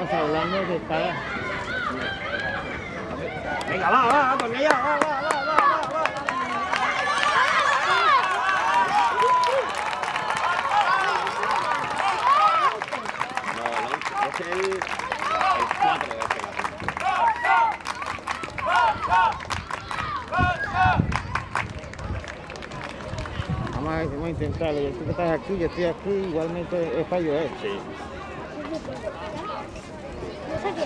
Estamos hablando de cada... Venga, va, va, va, va, va, va, va, va. No, no, es el, el 4 de este gato. Vamos a, vamos a intentarlo. Yo sé que estás aquí, yo estoy aquí, igualmente es fallo, ¿eh? Sí.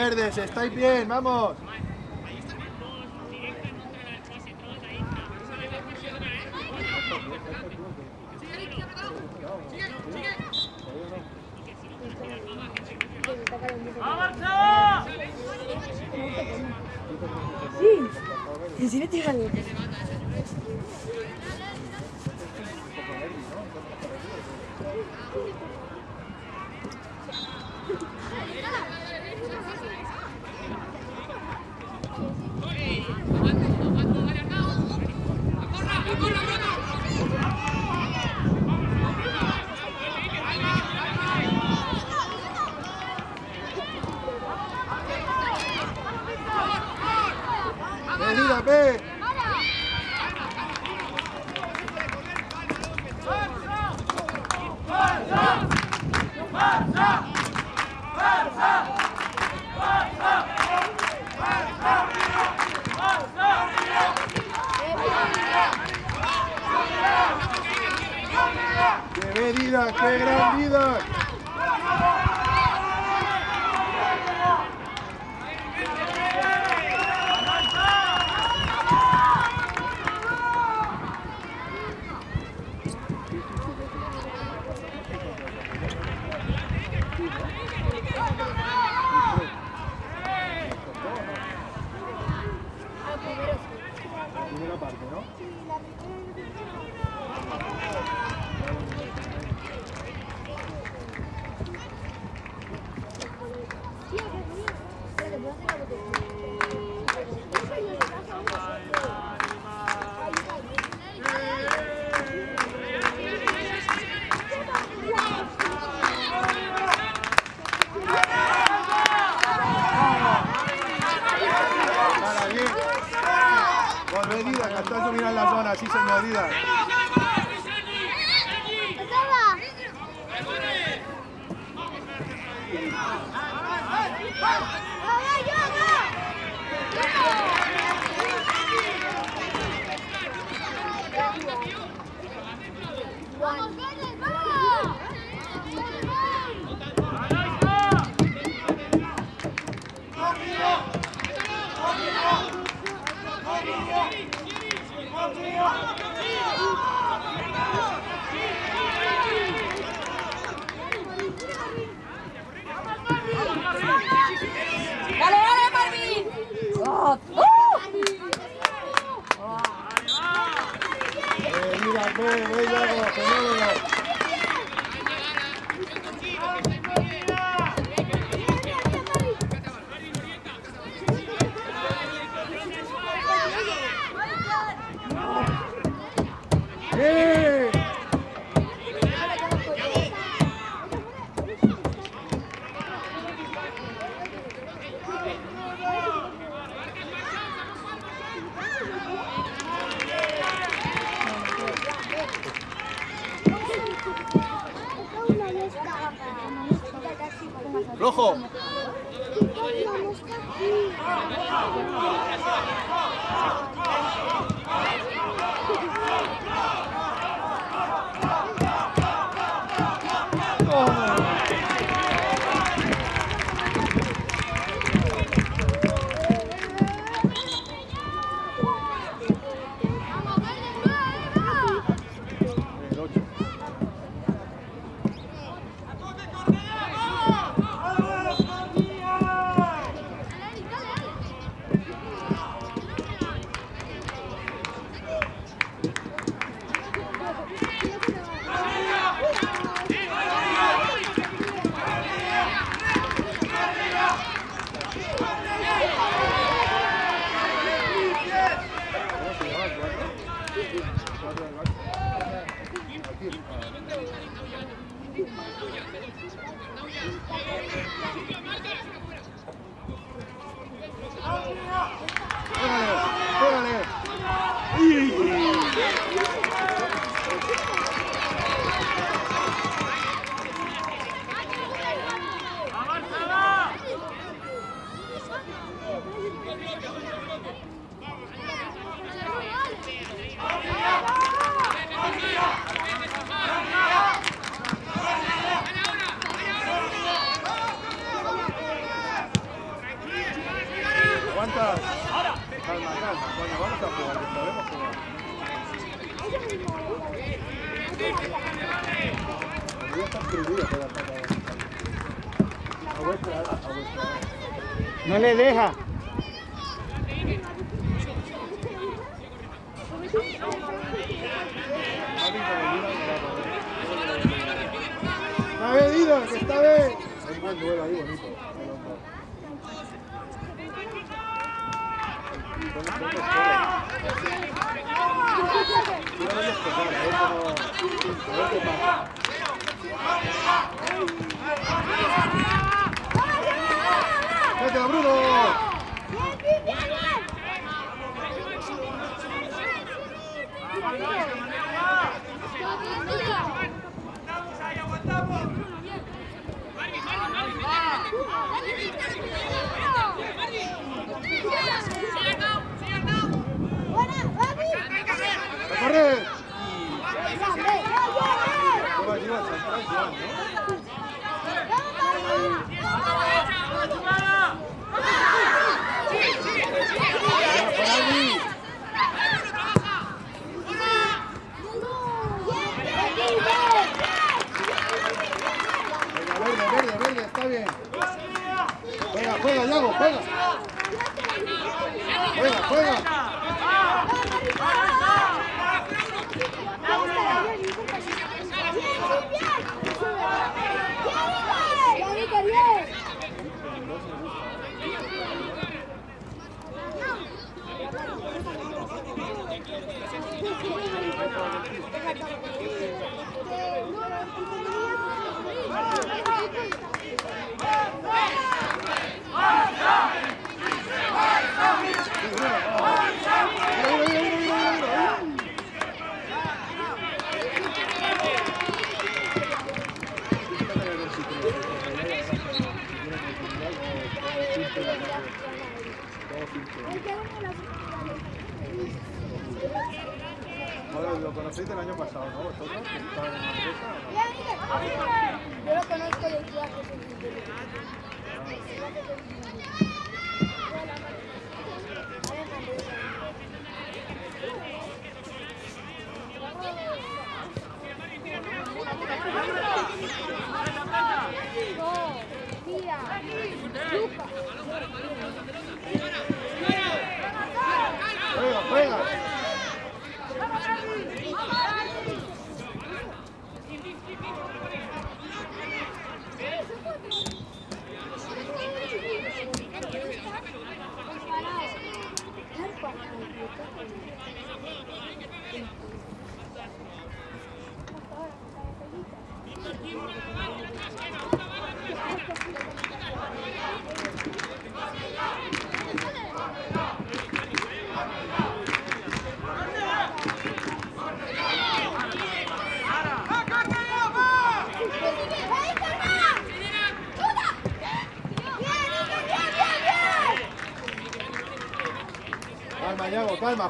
verdes, estáis bien, vamos. Venida, ve. ¡Qué medida, qué gran vida! Primera parte, ¿no? sí señor Díaz. ¡Vamos, Vélez, vamos! ¡Dale, dale, Marvin! ¡Oh! Eh, mira,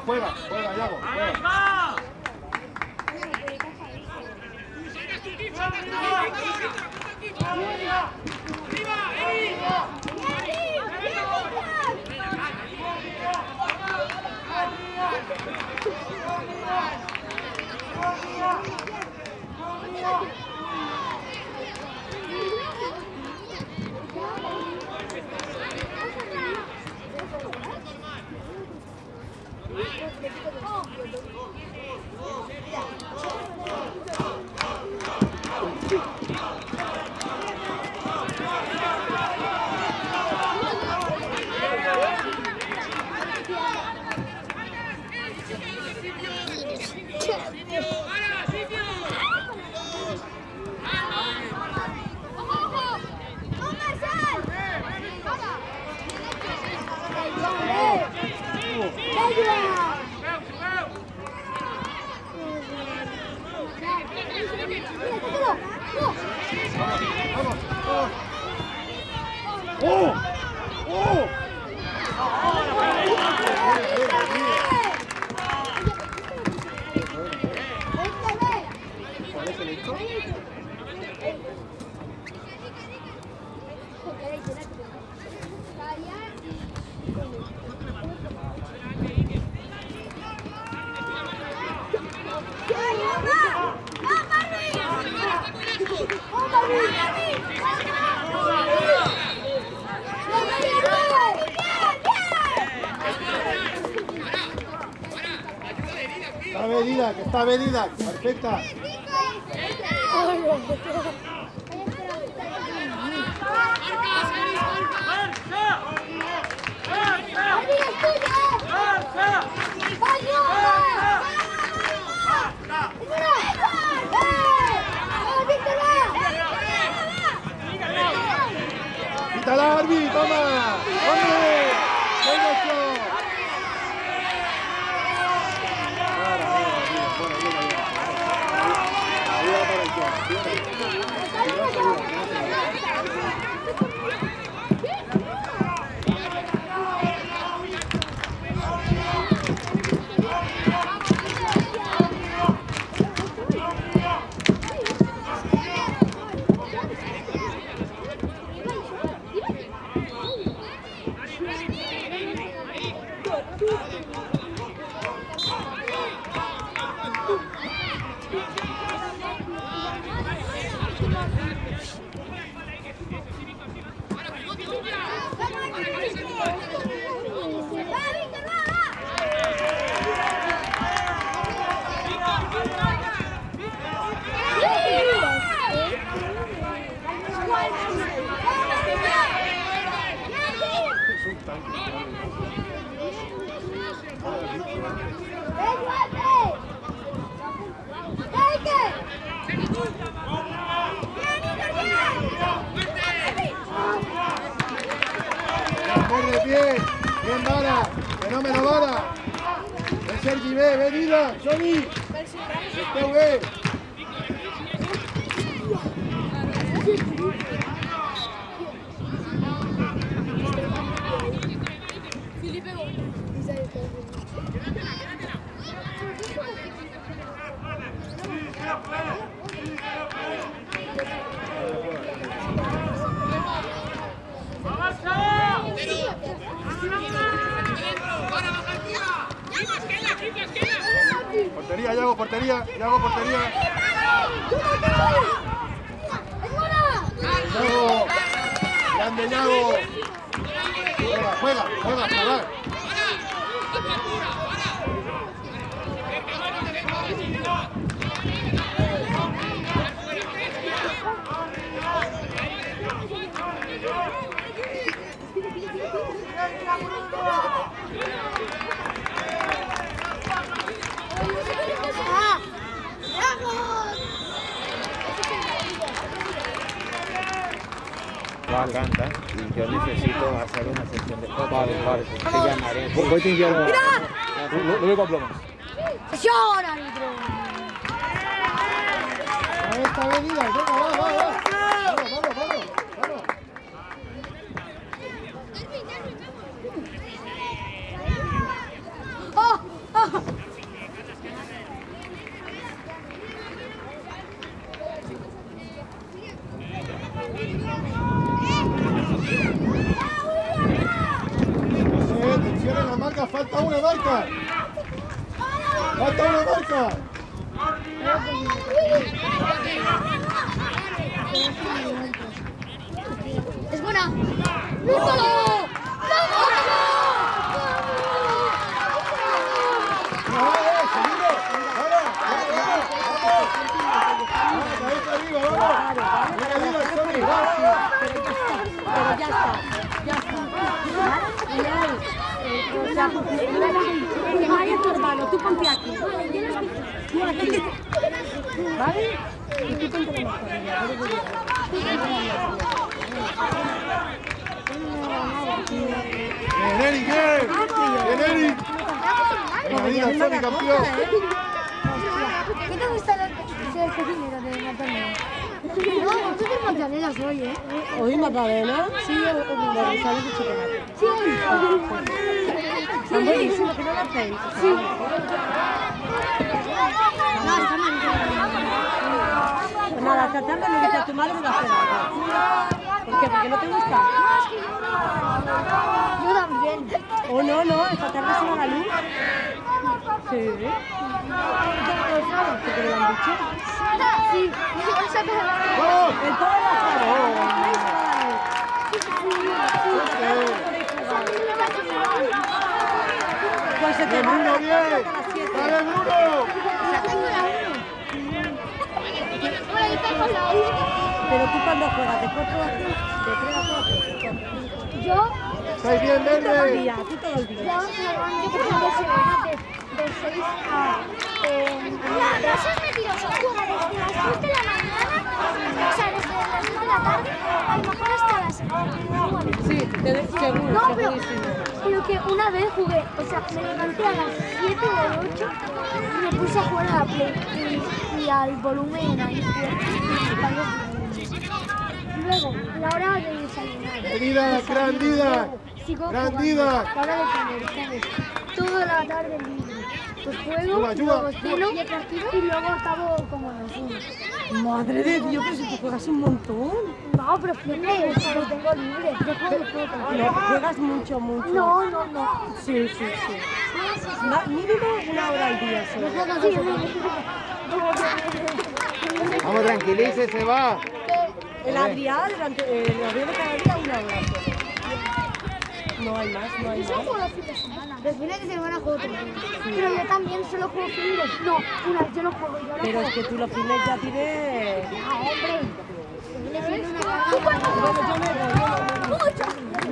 Yago, calma, juega, juega, Yago, juega. Vamos, vamos. ¡Oh! ¡Oh! ¿Cuál es el hecho? Está venida, que Va, canta. Y yo necesito hacer una sesión de fotos. Vale, vale. Te llamaré. Voy a enviar Lo veo con plomo. ¡Sesión, árbitro! Ahí está venida, venga, va, va, va. Vamos, vamos, vamos, vamos. ¡Oh! ¡Oh! Eh, atención en la marca, falta una marca. Falta una marca. ¡Es buena! ¡Búscalo! ¡Ah, eh, seguimos! ¡Vamos, vamos, vamos! ¡Vamos, cabeza arriba, vamos! ¡Venga, arriba, Sony, va! Pero ya está, ya está. Miguel, eh, o sea, que vaya tu hermano, tú ponte aquí. Tú aquí. ¿Vale? Y tú ponte la ¡Bien, Eric, bien! ¡Bien, Eric! Venga, diga, Sony, campeón. ¿Qué te gusta el cocinero de Natalia? No, tú eres Magdalena soy, ¿eh? ¿Hoy Magdalena? Sí, o o de González de chocolate. Sí. Son buenísimos, que no las hacéis. Sí. No, está mal. Pues nada, esta tarde me dice a tu madre que va a hacer algo. ¿Por qué? ¿Porque no te gusta? Yo también. Oh, no, no, esta tarde se va la luz. Sí. ¿Por qué lo han dicho? Sí. La- va a estar. Pues se te. ¡Dale, Bruno! Pero tú cuando juegas de 4 a 3, de 3 a 4, Yo, ¡Estáis bien, todo el verde! día, tú yo, por ejemplo, de, de 6 a... Eh, no seas mentiroso, juega desde las 10 de la mañana, o sea, desde las 10 de la tarde, a lo mejor hasta las 9. Sí, te, seguro, No, pero, pero que una vez jugué, o sea, me levanté a las 7 o 8 y me puse a jugar a la Play y, y al volumen ahí Luego, la hora de desayunar. Venida, gran Dida. Sigo Gran jugando. La hora de comer, ¿sabes? Toda la tarde. Pues juego, luego y luego acabo como. Madre de Dios, pero si tú juegas un montón. No, pero fíjate, si lo tengo libre. Yo juego. No, juegas mucho, mucho. No, no, no. Sí, sí, sí. Mínimo una hora al día solo. Juego. Vamos, tranquilícese, va. El Adrián, durante, el Adrián de cada día una hora. No hay más, no hay más. Los fines de semana. Juego otro. Pero yo también solo juego fines. No, una, yo no juego. Yo no Pero juego. es que tú los fines ya tienes... Ah, hombre.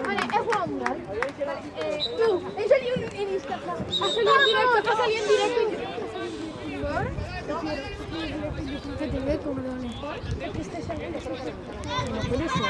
Vale, he jugado mundial. Eh, tú, he salido en, Instagram. Ha salido en directo, ha salido en directo en YouTube. Que te ve como lo mejor. Es que este saliendo. No puede ser.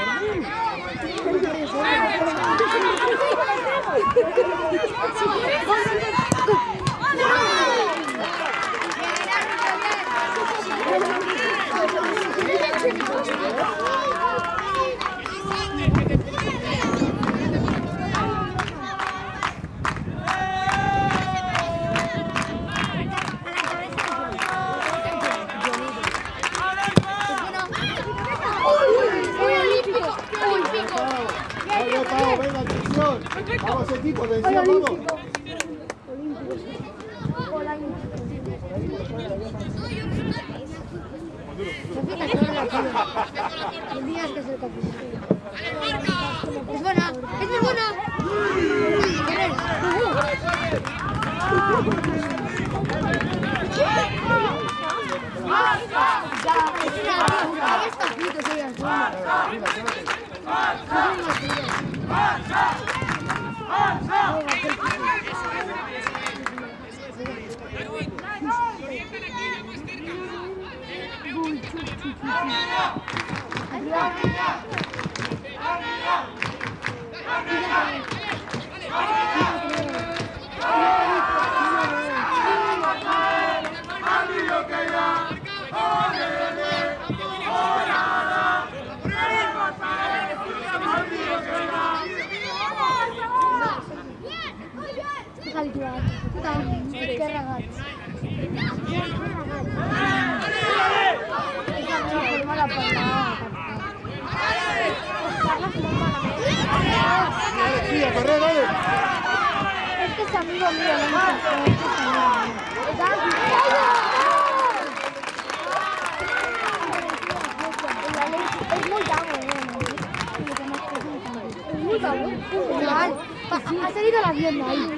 has herido la pierna ahí.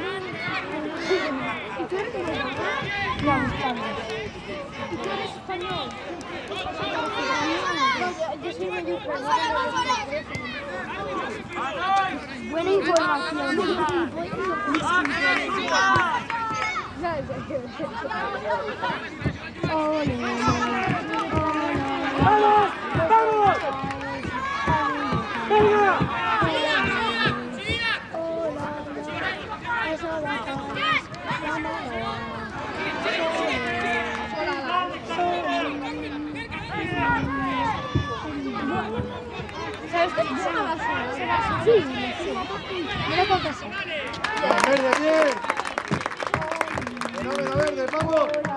Buena información. ¡Vamos! ¡Vamos! Es. Sí, sí. Mira cómo pasa. Verde, bien. Fenómeno verde, vamos.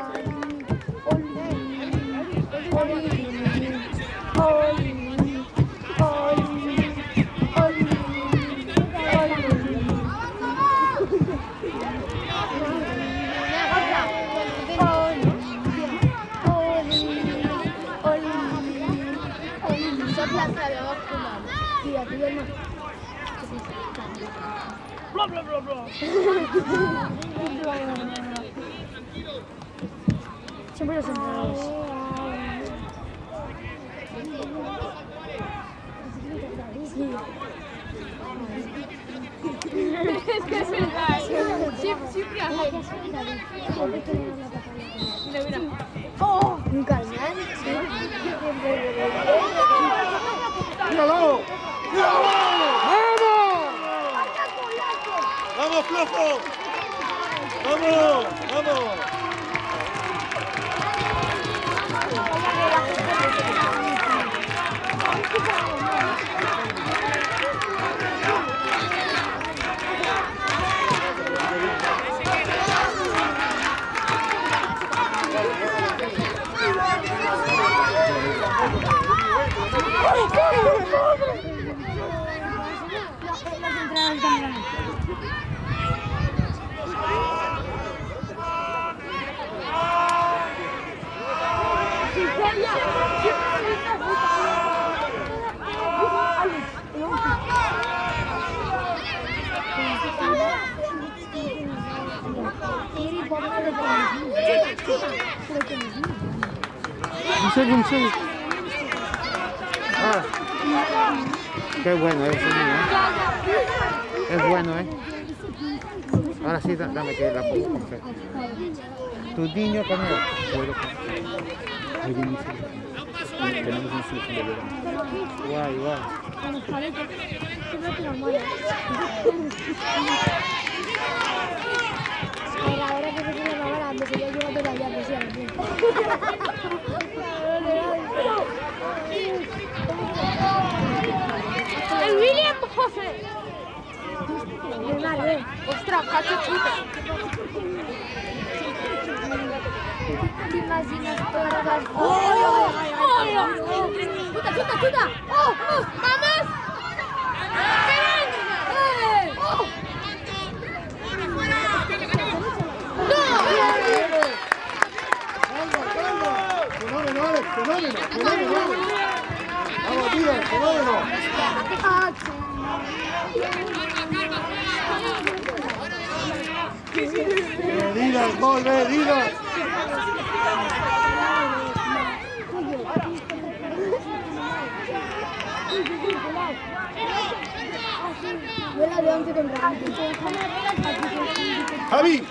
좋아요. 잘 아, 보셨습니다. Vamos, vamos. Javi,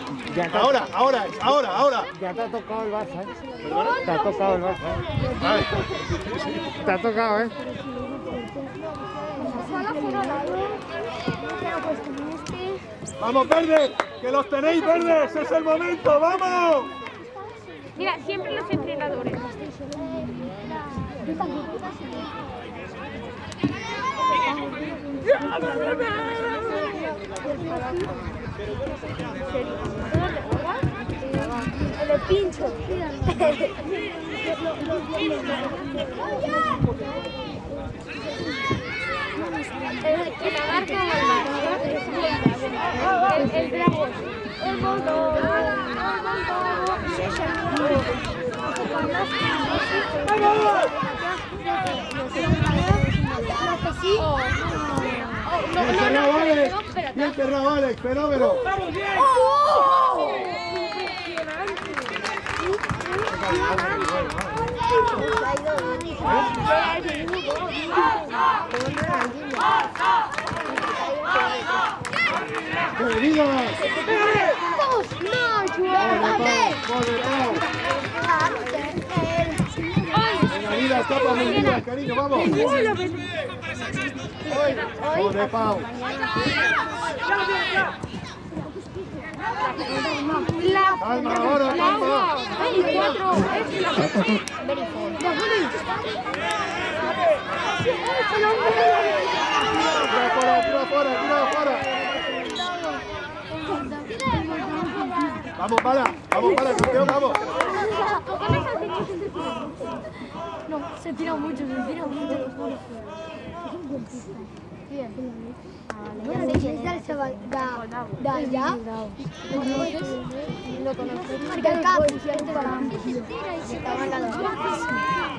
ahora, ahora, ahora, ahora. Ya te ha tocado el Barça, ¿eh? Te ha tocado el Barça. ¿eh? Te ha tocado, ¿eh? Vamos, verde, que los tenéis verdes, es el momento, vamos. Mira, siempre los entrenadores. Le pincho. El, el el. El, el dragón. El montón. Bien cerrado, Alex. Bien cerrado, Alex, fenómeno. No, de Pau, gol de Pau. Venga, Medidas, tapa medidas, cariño, vamos. De Pau. Calma, ahora, calma. 24. Tira fuera, tira fuera, tira fuera. Vamos, para, vamos, para, campeón, vamos. No, se tira mucho, se tira mucho. Bueno, es cap,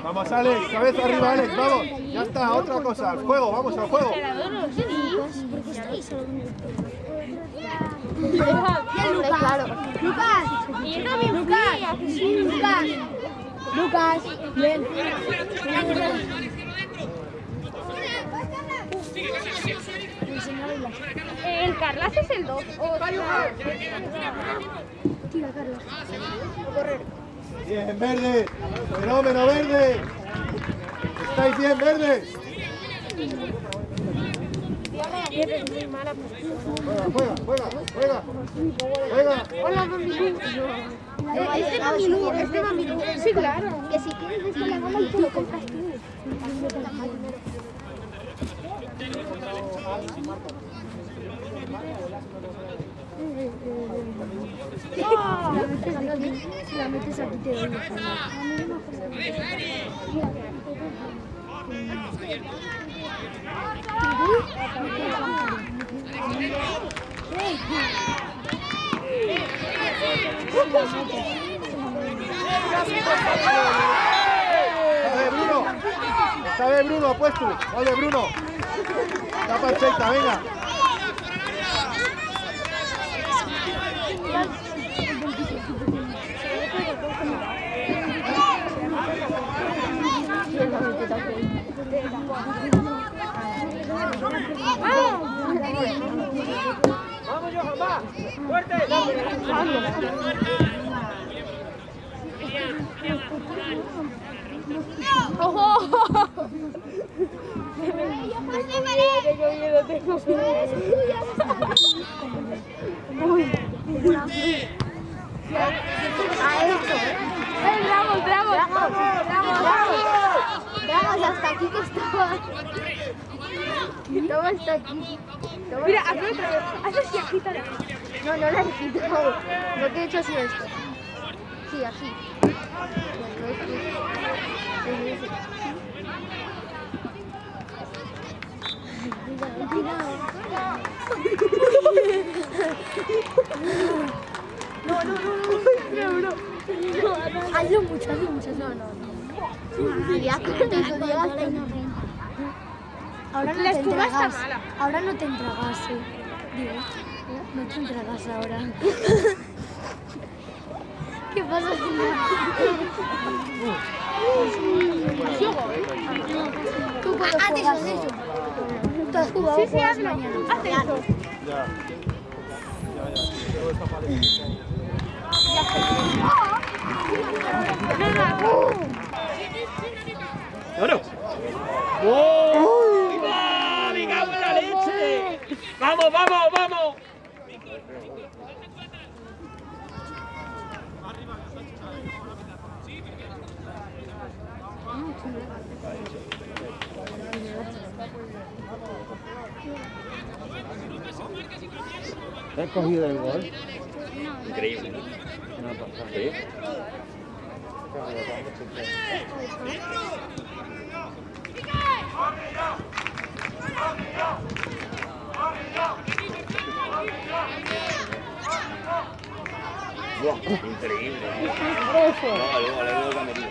Vamos, Alex, cabeza arriba, Alex, vamos. Ya está, otra cosa, al juego, vamos al juego. Lucas, fui. Lucas, Lucas, bien. El Carlas es el 2. Tira, Carlos. Bien, verde. Fenómeno, verde. ¿Estáis bien, verdes? Juega, juega, juega, juega. Hola, Este Mamilú, este Mamilú. Sí, claro. Que si quieres desde la y te lo compras tú. La de Bruno. De Bruno, puesto. Vale, Bruno. Está perfecta, venga. Vamos, Johan, va. Fuerte. Bravo, bravo. Vamos, hasta aquí que estaba. Estaba hasta aquí. Mira, aquí. otra vez. No, no la he quitado. Lo que he hecho ha sido esto. Sí, así. No, no, no, no, no, no. Hazlo mucho, hazlo mucho. No, no, no. Ya, cuando llegas ahora no te entregas. Ahora no te entregas, sí. Digo, no te entregas ahora. ¿Qué pasa, Tú cuando juegas. Tú has jugado, Sí, sí, hazlo. mañana. Haz eso. ¡Oh! ¡Viva! ¡Me cago en la leche! ¡Vamos, vamos, vamos! He cogido el gol. Increíble. Sí. Increíble. No, luego, luego lo ha metido.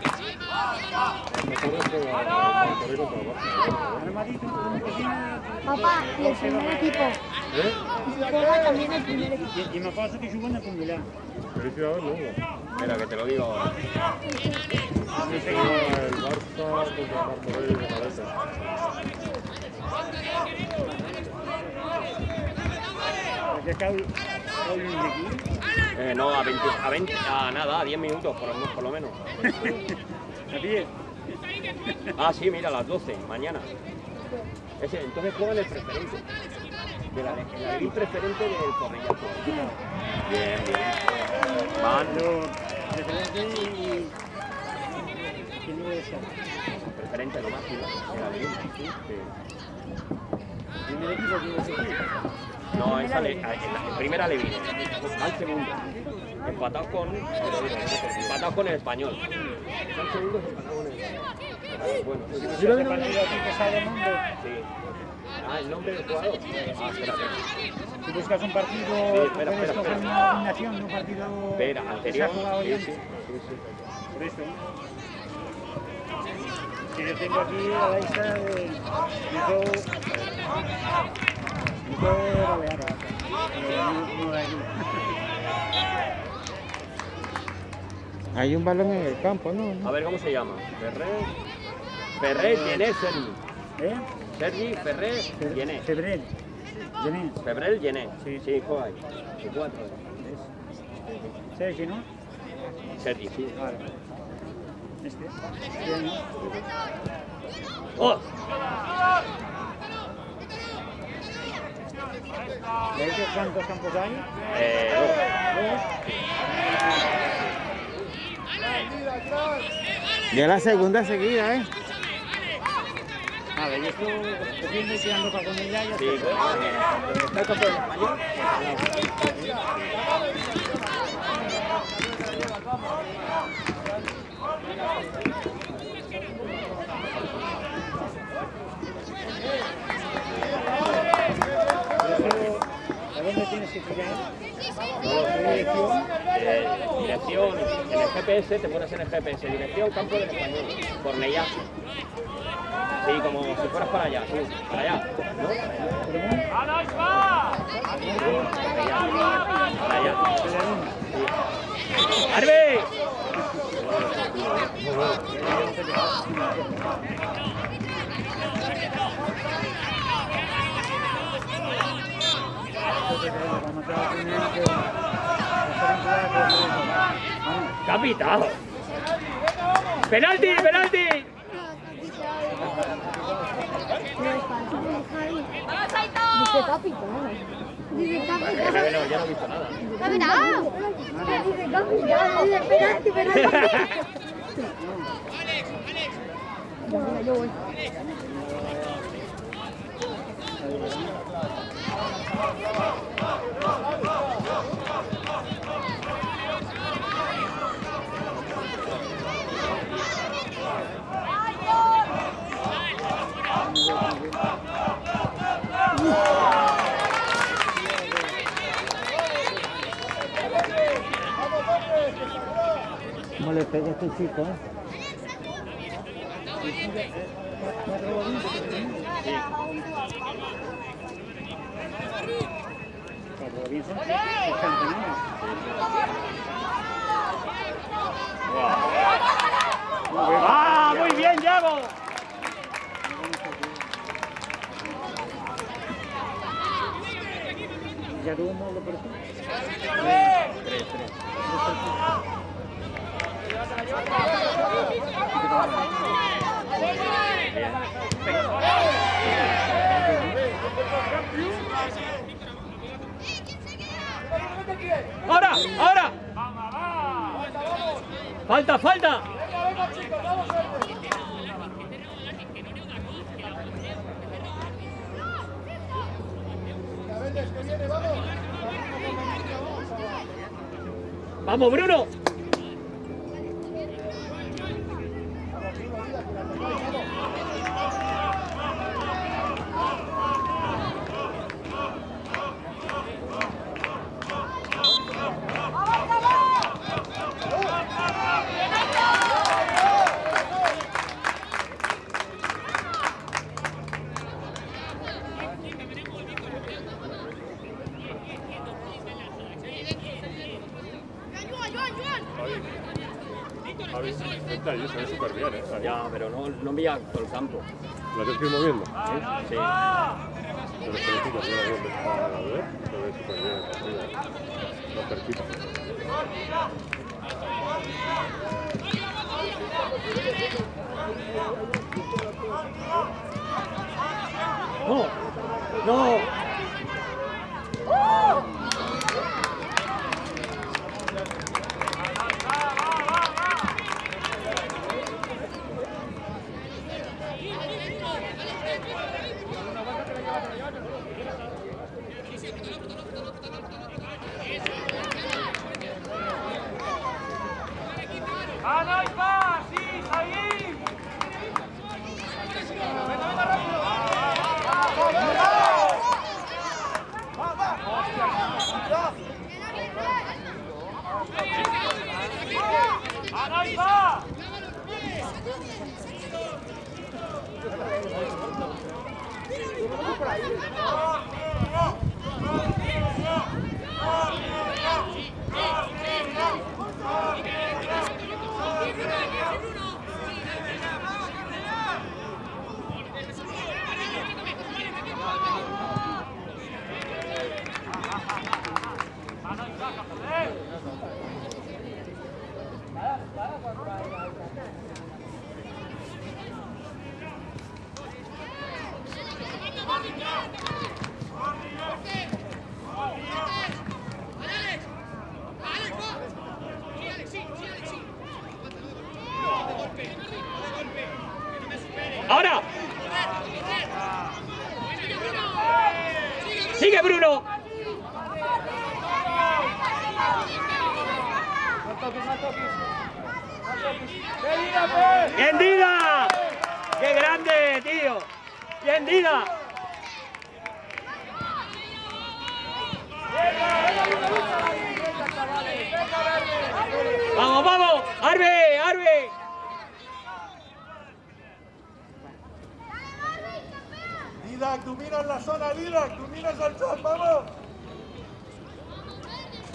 Papá, y el primer equipo. ¿Eh? Y juega también el primer equipo. I me passa que juguen a Conguillà. Espera, que te lo digo ahora. D'aquí. Eh, no, a 20, a 20, a nada, a 10 minutos por, lo- por lo menos. A pie. Ah, sí, mira, a las 12, mañana. Ese, entonces juegan el preferente. De la, abril preferente del Correllazo. Bien, bien. Però preferente no és això. preferente lo máximo. El abril, sí. sí. Primer equipo. No, esa le, en la en primera le. Al segundo. Empatados con. Empatados con el español. Al segundo es empatado con el español. Bueno, sí, Si no este partido aquí que sale el nombre, sí. Ah, el nombre del jugador. Ah, espérate. si buscas un partido, Sí, espera, puedes espera, coger espera. una combinación de un partido Espera, anterior. Sí, sí, sí, sí. Por eso. Que yo tengo aquí la lista de Hay un balón en el campo, ¿no? A ver cómo se llama. Ferrer. Ferrer, Llené, Sergi. ¿Eh? Sergi, Ferrer, Llené. Febrero. Gené. Febrel, Llené. Sí. Sí, juega ahí. Cuatro. Sergi, ¿no? Sergi, sí. Vale. Este. Bien. ¡Oh! ¿Veis que cuántos campos hay? Eh, Ya la segunda seguida, ¿eh? A ver, yo estoy cogiendo y tirando para con ella. Esto, ¿A dónde tienes que? No lo sé. Eh, dirección, en el GPS, te pones en el GPS, dirección Campo del Español, Cornellá. Sí, como si fueras para allá, sí, para allá, ¿no? Para allá. Para allá. Sí. ¡Arbe! ¡Capitán! ¡Penalti, penalti! Dice capitán. Dice capitán. no, ya no he visto nada. ¡Capitán! Dice capitán. Dice penalti, penalti. Ya, mira, yo voy. ¿Cómo le pega a este chico? Eh? Es campeón. ¡Ah, muy bien, Yago! ¿Ya tuvo un módulo por aquí? Tres, tres. ¡Ahora! ¡Ahora! ¡Falta, falta! ¡Vamos, Bruno! Javi, está ahí, se ve súper bien, ¿eh? Ahí. Ya, pero no, no envía todo el campo. ¿Lo tienes que ir moviendo? Sí. Pero felicito, mira dónde está la web. Se ve súper bien, partida. Lo cerquita. ¡No! ¡No! ¡Ahora!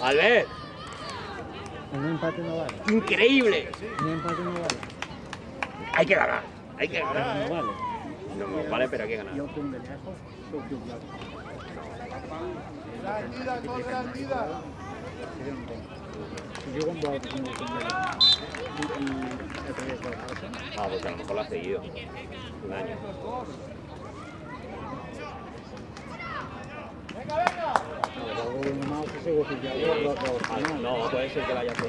Albert, Un empate no vale. increíble. Un empate no vale. Hay que ganar. Hay que ganar. No vale. No, no, vale, pero hay que ganar. Yo con de lejos. Yo con de lejos. Barça. Ah, pues a lo mejor lo ha seguido. Un año. Luego uno se. Ah, no, puede ser que lo haya. ¿no?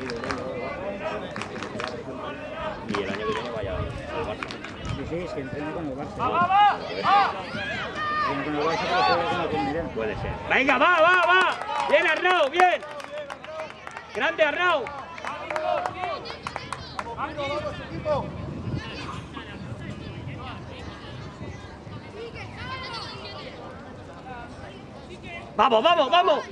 Y el año que viene vaya al Barça. Sí, sí, que entrena con el Barça. Entrena con el Barça, pero juega con la comunidad. Puede ser. Venga, va, va, va. Bien, Arnau, bien. Grande, Arnau. Vamos, vamos, equipo. Vamos, vamos, vamos.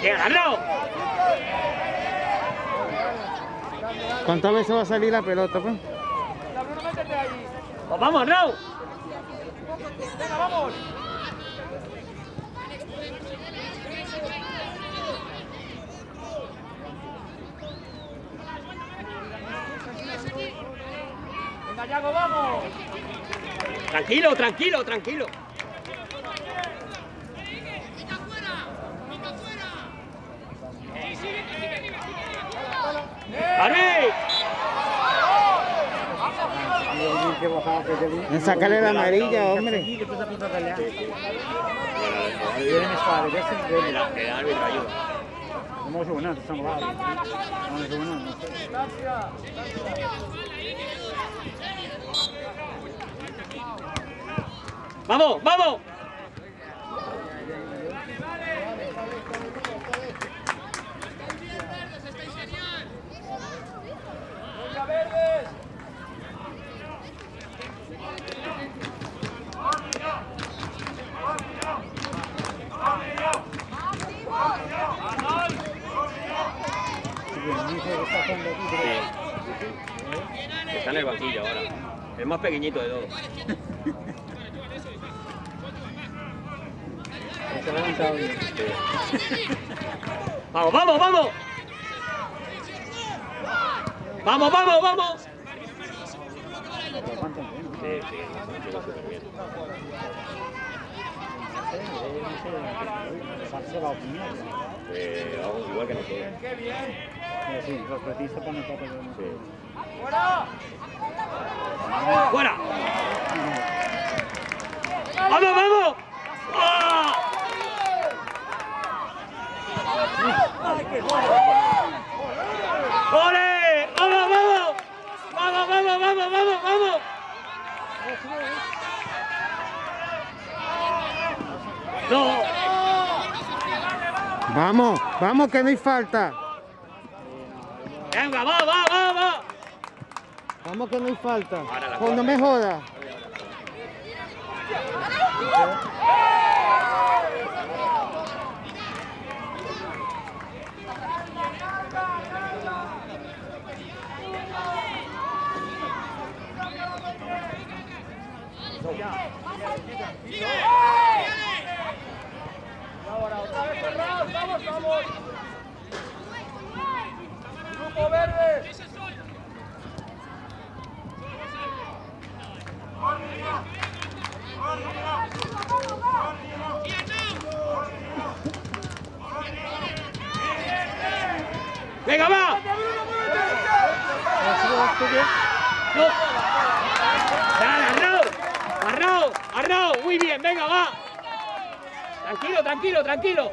¡Bien, Arnau! ¿Cuántas veces va a salir la pelota, pues? Pues vamos, Arnau. Tranquilo, tranquilo, tranquilo. En sacarle la amarilla, hombre. Che cosa può tagliare? Bueno, Viene mescolare, questo è El, bello. el árbitro ayuda. Non lo so, no, siamo là. Non lo so, no, non so. ¡Vamos, Está en el banquillo ahora. El más pequeñito de todos. ¡Vamos, vamos, vamos! ¡Vamos, vamos, vamos! Sí, sí, súper bien. Eh, vamos, igual que nosotros. Eh sì, lo sportista fanno proprio Sí. Fuera! ¡Fuera! ¡Vamos, vamos! ¡Ah! ¡Ole! ¡Vamos, vamos! ¡Vamos, vamos, vamos, vamos, vamos! ¡No! Vamos, vamos, que no hay falta. ¡Venga, va, va, va, va! Vamos, que no hay falta. Ahora la Oh, no me jodas. ¡Venga, va! ¡No! ¡Dale. ¡Muy bien! ¡Venga, va! Tranquilo, tranquilo, tranquilo.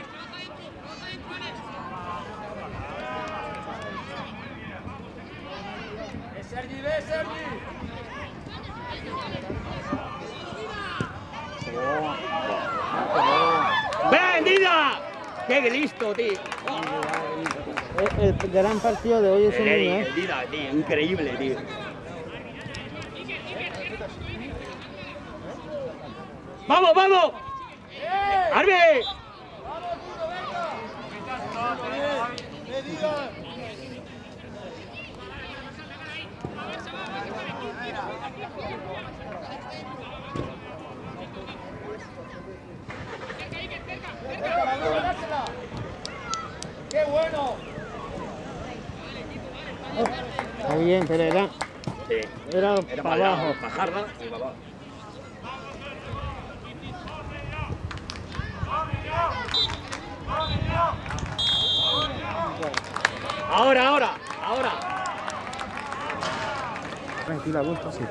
¡Qué listo, tío! El, el gran partido de hoy es un niño, el ¿eh? Tío, increíble, tío. ¡Vamos, vamos! ¡Arbe! Está bien, pero era, Sí. era, Era para para abajo. bajarla y para abajo. Ahora, ahora, ahora. Tranquila, gusto, sí.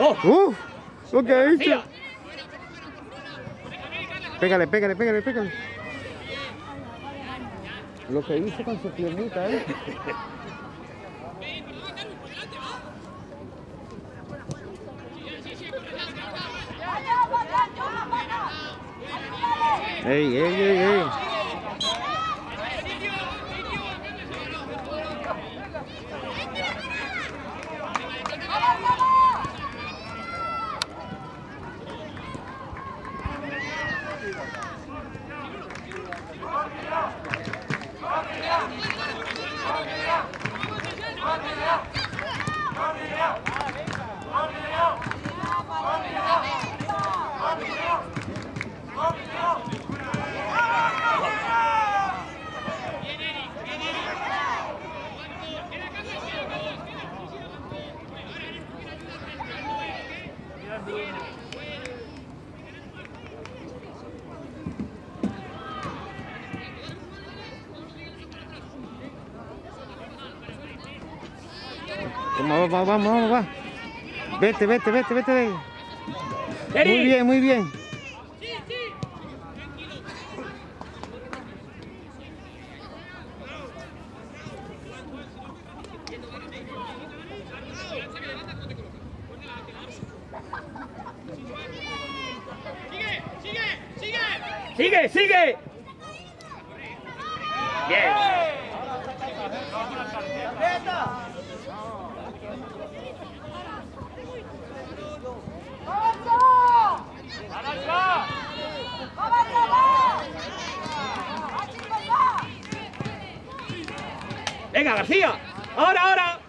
¡Oh! ¡Uf! Lo que ha hecho. ¡Tía! Pégale, pégale, pégale, pégale. Lo que hizo con su piernita, ¿eh? ¡Ey, ey, ey, ey! Vamos, vamos, va. Vete, vete, vete, vete. de ahí. Muy bien, muy bien. ¡Sigue, sigue! Bien. Venga, García. Ahora, ahora.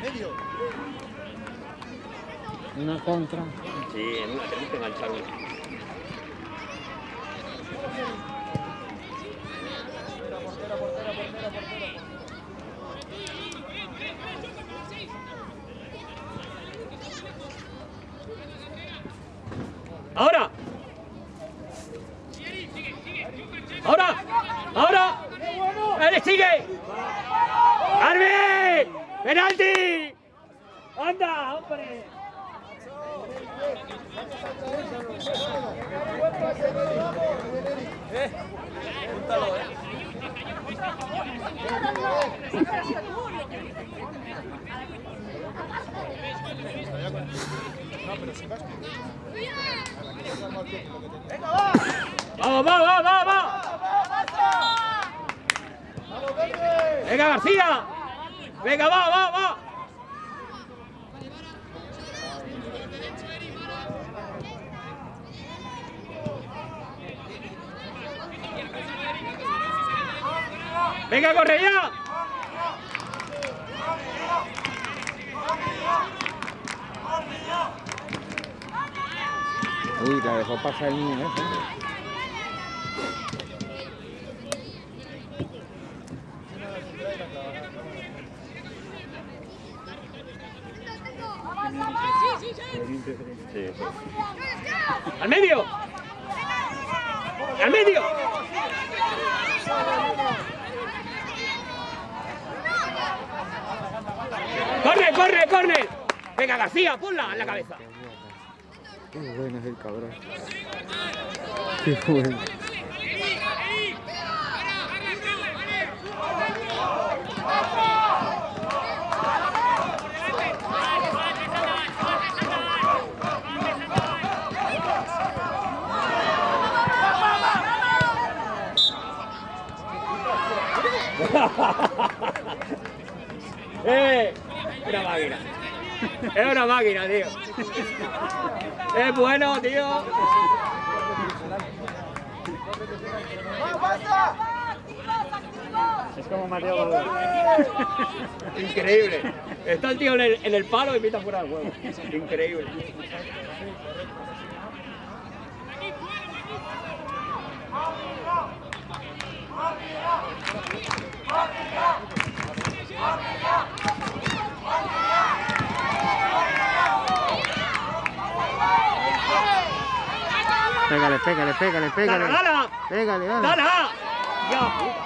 Medio. Una contra. Sí, en una tenemos que enganchar una. ¡Ahora! ¡Ahora! ¡Ahora! ¡Él sigue! ¡Arbi! ¡Penalti! ¡Anda, hombre! ¡Vamos, vamos, vamos, vamos! ¡Venga, García! ¡Venga, va, va, va! ¡Venga, corre ya! Uy, la dejó pasar el niño, ¿eh? Sí, sí. ¡Al medio! ¡Al medio! ¡Corre, corre, corre! Venga, García, ponla en la cabeza. Qué bueno es el cabrón. Qué bueno. ¡Eh! Una máquina. Es una máquina, tío. Es bueno, tío. Es como Mateo. Increíble. Está el tío en el, en el palo y pita fuera del juego. Increíble. Pégale, pégale, pégale, pégale. ¡Dala, dala! Pégale, dale. ¡Dala! Ya, puta.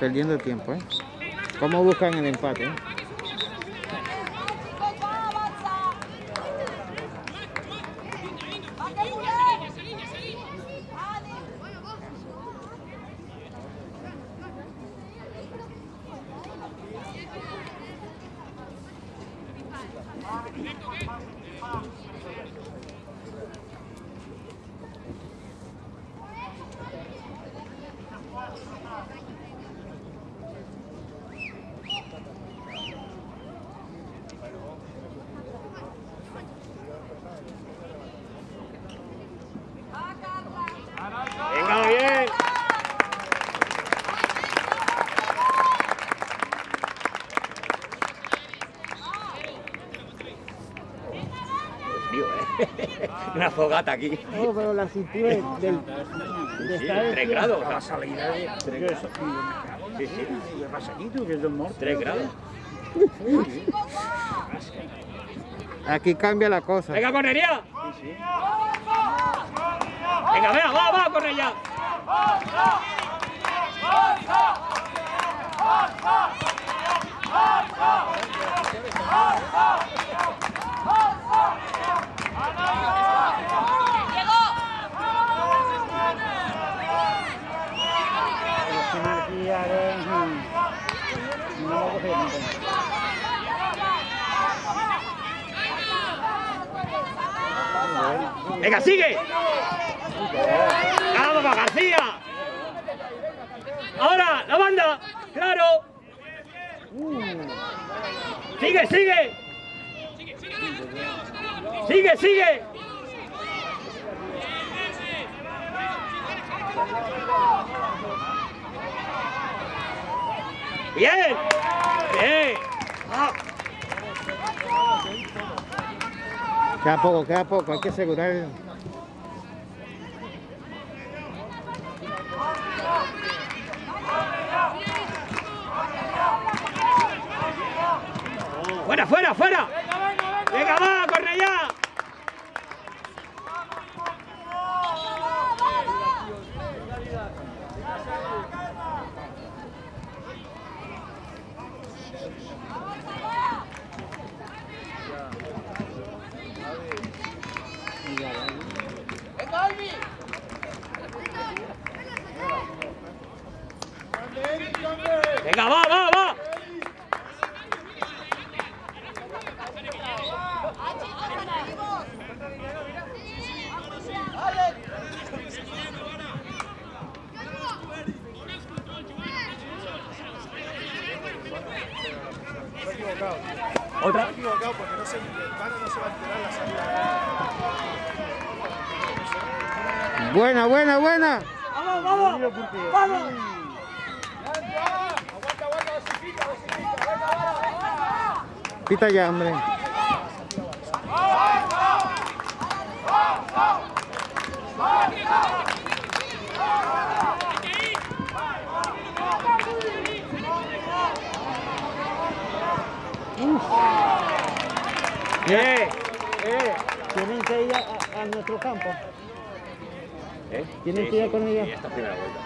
Perdiendo tiempo, ¿eh? ¿Cómo buscan el empate? eh? Venga, bien. Tío, ¿eh? Una fogata aquí. No, pero la cintura del, del- de Sí, estar de 3 pie. grados. La salida de... Tres Eso, Sí, sí. ¿Qué pasa aquí tú? Que es del norte. 3 grados. Aquí cambia la cosa. Venga, correría. Sí, sí. Venga, venga, va, va, corre ya. Al final aquí ahora... mm, No lo cogí nunca. Venga, sigue. Va, García. Ahora, la banda. Claro. Sigue, sigue. Sigue, sigue. Bien. Bien. Ah. Queda poco, queda poco. Hay que asegurar. Fuera, fuera, fuera. Venga, va, corre ya. Venga, va, va, va. Otra. equivocado porque no se, Vano no se va a enterar la salida. Buena, buena, buena. Vamos, vamos. Vamos. Pita ya, hombre. Bien. Eh, tienen que ir a, nuestro campo. ¿Eh? ¿Tienen Sí, que ir sí, con ella? sí, esta primera vuelta.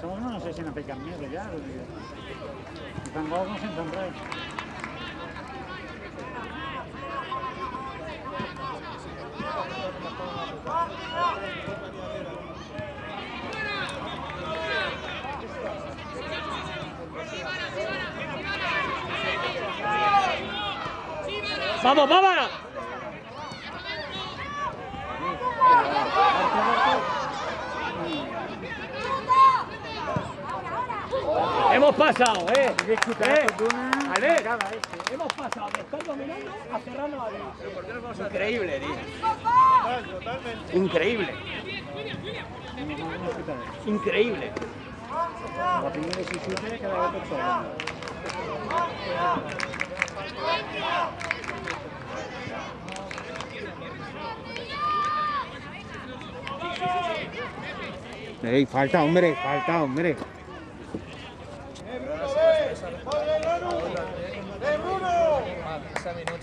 Somos no sé si no pican miedo ya. Tampoco nos vamos. Hemos pasado, ¿eh? ¿Eh? Vale. Hemos pasado de estar dominando a cerrarnos a Increíble, tío. Increíble. Increíble. La primera decisión que hecho. Ey, falta, hombre, falta, hombre.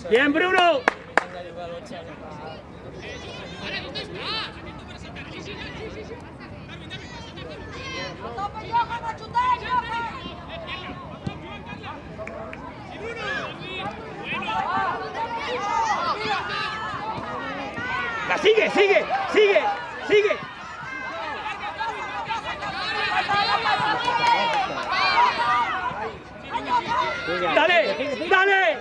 Bien, Bruno. La sigue, sigue, sigue. Dale, dale.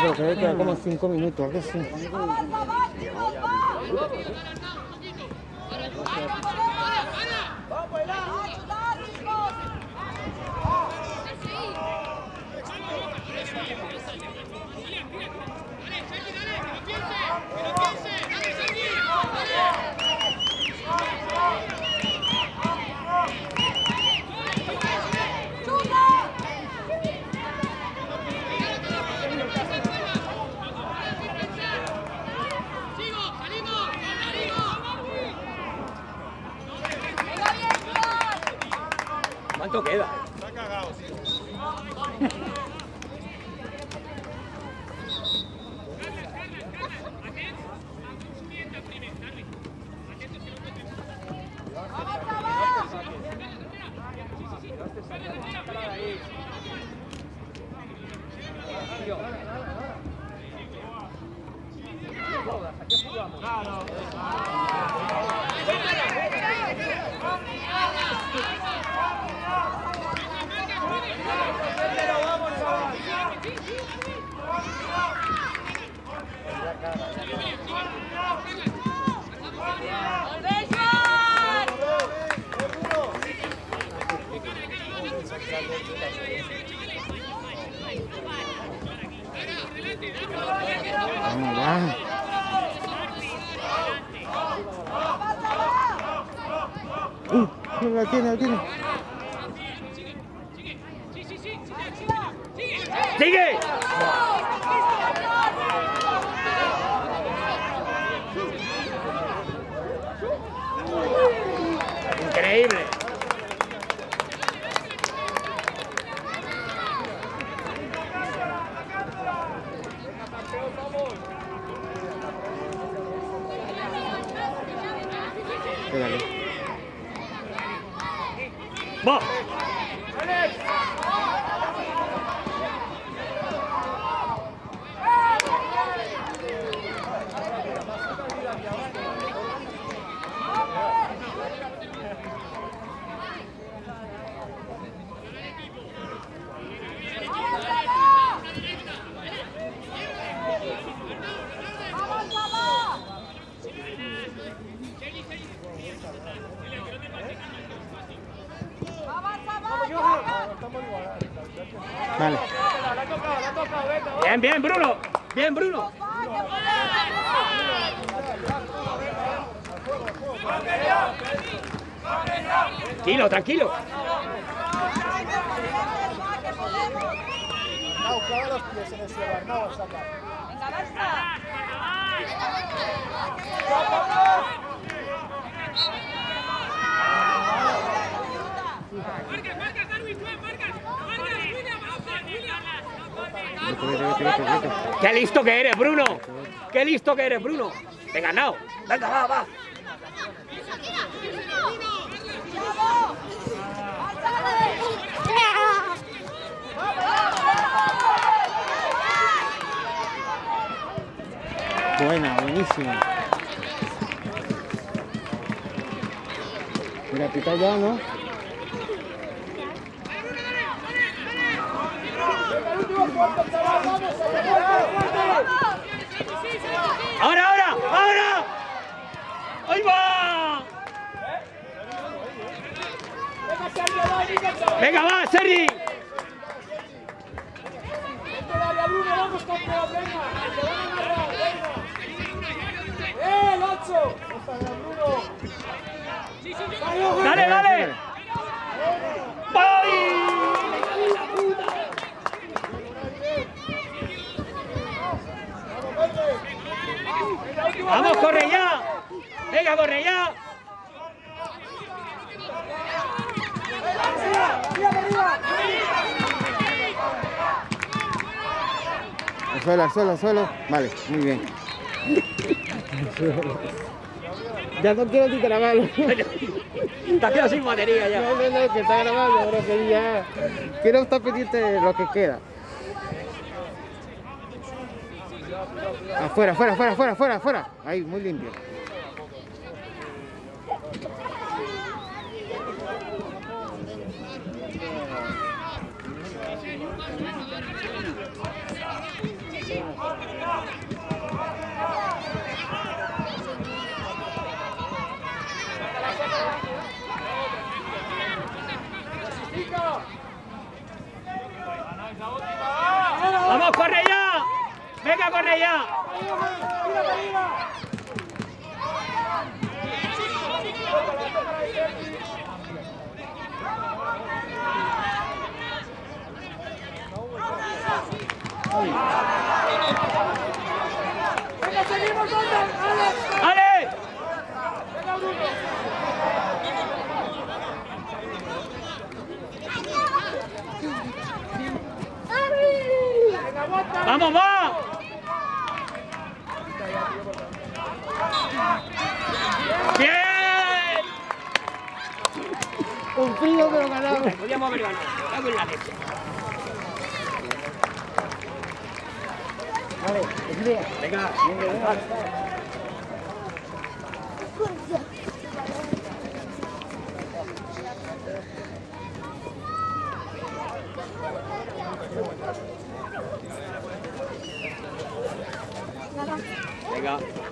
Pero queda como 5 minutos, algo así. ¿Cuánto queda? Vamos, Vale. Bien, bien, Bruno. Bien, Bruno. Tranquilo, tranquilo. No, clava los pies en el suelo, no, saca. Vete, vete, vete, vete, vete. ¡Qué listo que eres, Bruno! ¡Qué listo que eres, Bruno! ¡Te he ganado! ¡Venga, va, va! Buena, buenísima. Mira, pita ya, ¿no? Ahora, ahora, ahora. Ahí va. Venga, va, Sergi. ¡El 8! ¡Dale, dale! ¡Voy! ¡Vamos, corre ya! ¡Venga, corre ya! Al suelo, al suelo, al suelo. Vale, muy bien. Ya no quiero ni grabarlo. Te has quedado sin batería ya. No, no, no, que está grabando, bro, que ya. Quiero estar pendiente de lo que queda. Afuera, afuera, afuera, afuera, afuera, afuera. Ahí, muy limpio. ¡Vamos, corre ya! ¡Venga, corre ya! ¡Vamos, va! ¡Bien! Que lo ganamos. Podríamos haber ganado. Cago en la leche. Venga, venga. Venga.